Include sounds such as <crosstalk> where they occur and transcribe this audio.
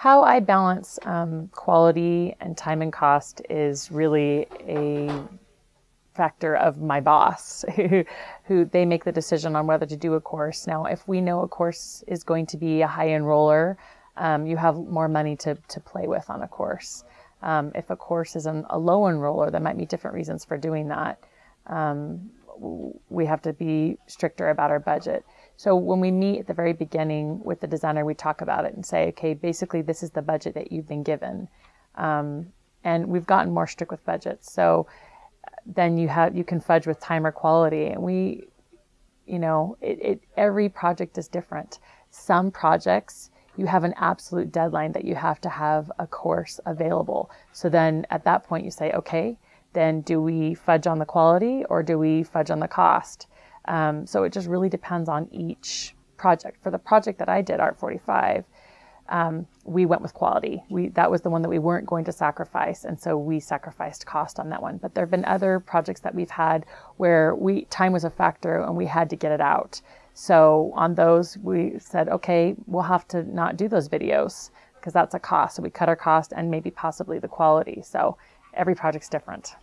How I balance um, quality and time and cost is really a factor of my boss, <laughs> who, who they make the decision on whether to do a course. Now, if we know a course is going to be a high enroller, um, you have more money to, to play with on a course. Um, if a course is an, a low enroller, there might be different reasons for doing that. Um, we have to be stricter about our budget. So when we meet at the very beginning with the designer, we talk about it and say, okay, basically this is the budget that you've been given. Um, and we've gotten more strict with budgets. So then you have you can fudge with time or quality. And we, you know, it, it every project is different. Some projects you have an absolute deadline that you have to have a course available. So then at that point you say, okay, then do we fudge on the quality or do we fudge on the cost? Um, so it just really depends on each project. For the project that I did, Art 45, um, we went with quality. We that was the one that we weren't going to sacrifice, and so we sacrificed cost on that one. But there have been other projects that we've had where we time was a factor and we had to get it out. So on those, we said, okay, we'll have to not do those videos because that's a cost. So we cut our cost and maybe possibly the quality. So every project's different.